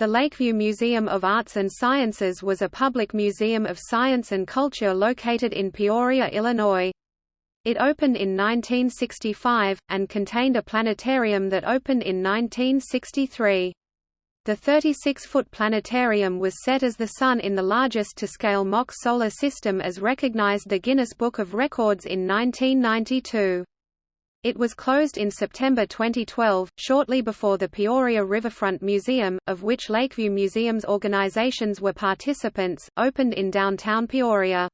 The Lakeview Museum of Arts and Sciences was a public museum of science and culture located in Peoria, Illinois. It opened in 1965, and contained a planetarium that opened in 1963. The 36-foot planetarium was set as the Sun in the largest to-scale mock solar system as recognized the Guinness Book of Records in 1992. It was closed in September 2012, shortly before the Peoria Riverfront Museum, of which Lakeview Museum's organizations were participants, opened in downtown Peoria.